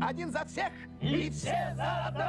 Один за всех и все за одного.